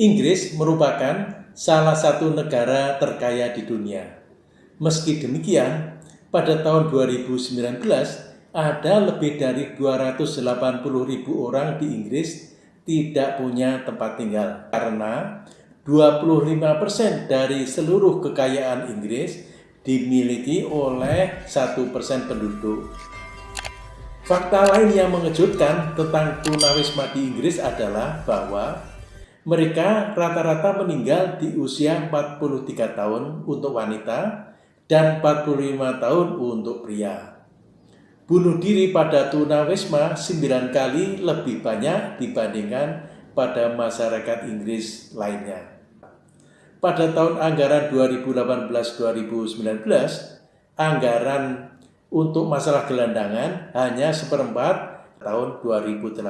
Inggris merupakan salah satu negara terkaya di dunia. Meski demikian, pada tahun 2019 ada lebih dari 280 ribu orang di Inggris tidak punya tempat tinggal karena 25% dari seluruh kekayaan Inggris dimiliki oleh satu persen penduduk. Fakta lain yang mengejutkan tentang tunawisma di Inggris adalah bahwa mereka rata-rata meninggal di usia 43 tahun untuk wanita dan 45 tahun untuk pria. Bunuh diri pada tunawisma 9 kali lebih banyak dibandingkan pada masyarakat Inggris lainnya. Pada tahun anggaran 2018-2019, anggaran untuk masalah gelandangan hanya seperempat tahun 2008